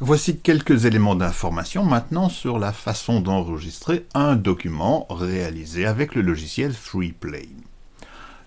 Voici quelques éléments d'information maintenant sur la façon d'enregistrer un document réalisé avec le logiciel FreePlane.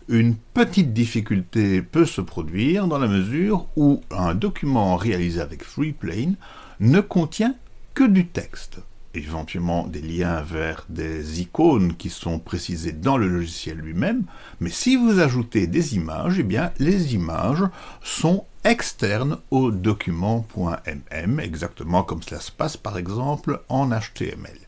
Une petite difficulté peut se produire dans la mesure où un document réalisé avec FreePlane ne contient que du texte éventuellement des liens vers des icônes qui sont précisées dans le logiciel lui-même, mais si vous ajoutez des images, eh bien les images sont externes au document.mm, exactement comme cela se passe par exemple en HTML.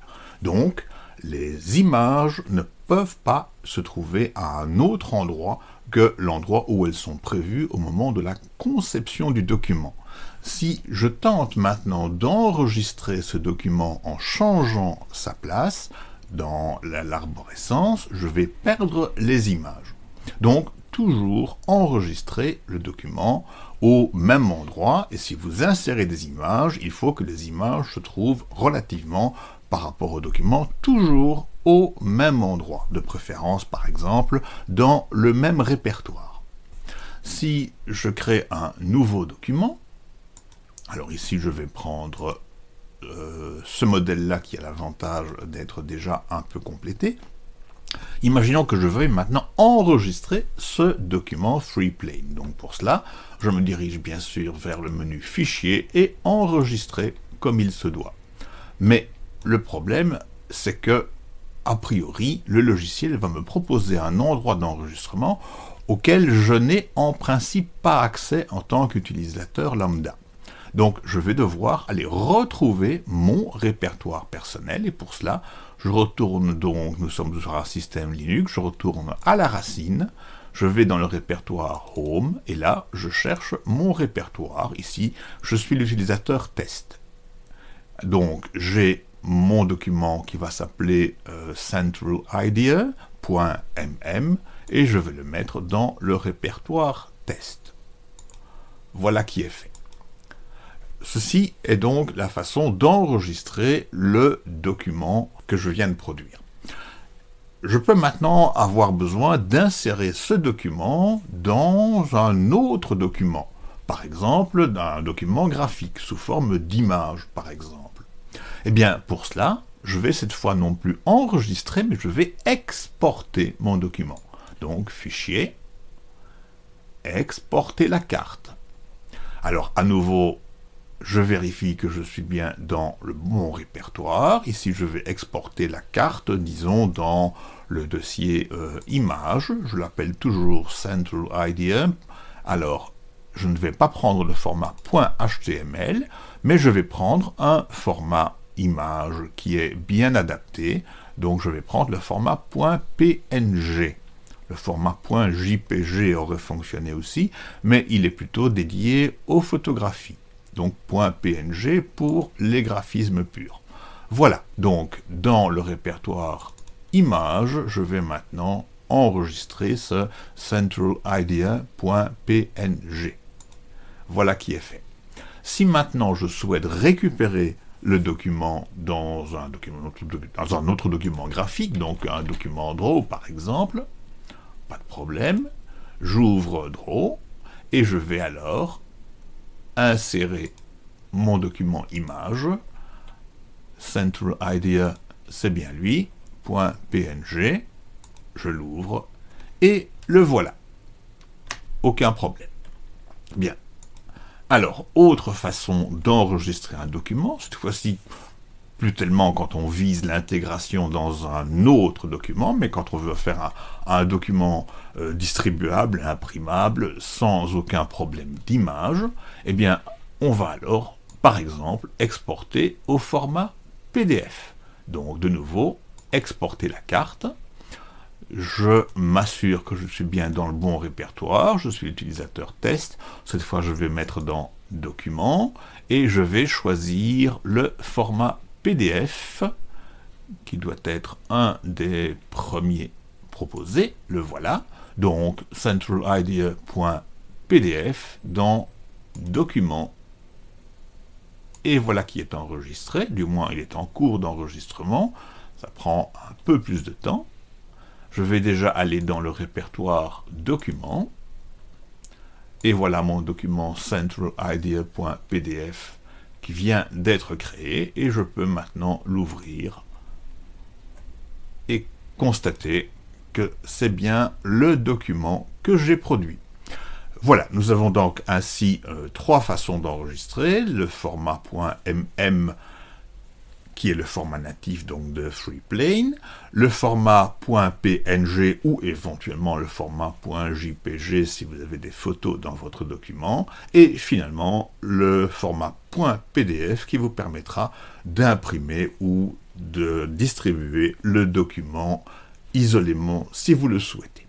Donc, les images ne peuvent pas se trouver à un autre endroit que l'endroit où elles sont prévues au moment de la conception du document. Si je tente maintenant d'enregistrer ce document en changeant sa place dans l'arborescence, je vais perdre les images. Donc, toujours enregistrer le document au même endroit, et si vous insérez des images, il faut que les images se trouvent relativement par rapport au document, toujours au même endroit, de préférence par exemple dans le même répertoire. Si je crée un nouveau document, alors ici, je vais prendre euh, ce modèle-là qui a l'avantage d'être déjà un peu complété. Imaginons que je veuille maintenant enregistrer ce document FreePlane. Donc pour cela, je me dirige bien sûr vers le menu Fichier et Enregistrer comme il se doit. Mais le problème, c'est que, a priori, le logiciel va me proposer un endroit d'enregistrement auquel je n'ai en principe pas accès en tant qu'utilisateur lambda. Donc je vais devoir aller retrouver mon répertoire personnel, et pour cela, je retourne donc, nous sommes sur un système Linux, je retourne à la racine, je vais dans le répertoire Home, et là, je cherche mon répertoire. Ici, je suis l'utilisateur test. Donc, j'ai mon document qui va s'appeler euh, centralidea.mm, et je vais le mettre dans le répertoire test. Voilà qui est fait. Ceci est donc la façon d'enregistrer le document que je viens de produire. Je peux maintenant avoir besoin d'insérer ce document dans un autre document, par exemple d'un document graphique, sous forme d'image par exemple. Eh bien, pour cela, je vais cette fois non plus enregistrer, mais je vais exporter mon document. Donc, fichier, exporter la carte. Alors, à nouveau, je vérifie que je suis bien dans le bon répertoire. Ici, je vais exporter la carte, disons, dans le dossier euh, image. Je l'appelle toujours Central Idea. Alors, je ne vais pas prendre le format .html, mais je vais prendre un format image qui est bien adapté. Donc, je vais prendre le format .png. Le format .jpg aurait fonctionné aussi, mais il est plutôt dédié aux photographies donc .png pour les graphismes purs. Voilà, donc dans le répertoire images, je vais maintenant enregistrer ce centralidea.png. Voilà qui est fait. Si maintenant je souhaite récupérer le document dans un, document, dans un autre document graphique, donc un document Draw par exemple, pas de problème, j'ouvre Draw, et je vais alors insérer mon document image, Central Idea, c'est bien lui, .png, je l'ouvre, et le voilà. Aucun problème. Bien. Alors, autre façon d'enregistrer un document, cette fois-ci, plus tellement quand on vise l'intégration dans un autre document, mais quand on veut faire un, document euh, distribuable, imprimable, sans aucun problème d'image, eh bien, on va alors, par exemple, exporter au format PDF. Donc, de nouveau, exporter la carte, je m'assure que je suis bien dans le bon répertoire, je suis l'utilisateur test, cette fois je vais mettre dans Documents, et je vais choisir le format PDF, qui doit être un des premiers proposés, le voilà, donc centralidea.pdf dans Documents, et voilà qui est enregistré, du moins il est en cours d'enregistrement, ça prend un peu plus de temps. Je vais déjà aller dans le répertoire Documents, et voilà mon document centralidea.pdf qui vient d'être créé et je peux maintenant l'ouvrir et constater que c'est bien le document que j'ai produit. Voilà, nous avons donc ainsi euh, trois façons d'enregistrer, le format .mm qui est le format natif donc de FreePlane, le format .png ou éventuellement le format .jpg si vous avez des photos dans votre document, et finalement le format .pdf qui vous permettra d'imprimer ou de distribuer le document isolément si vous le souhaitez.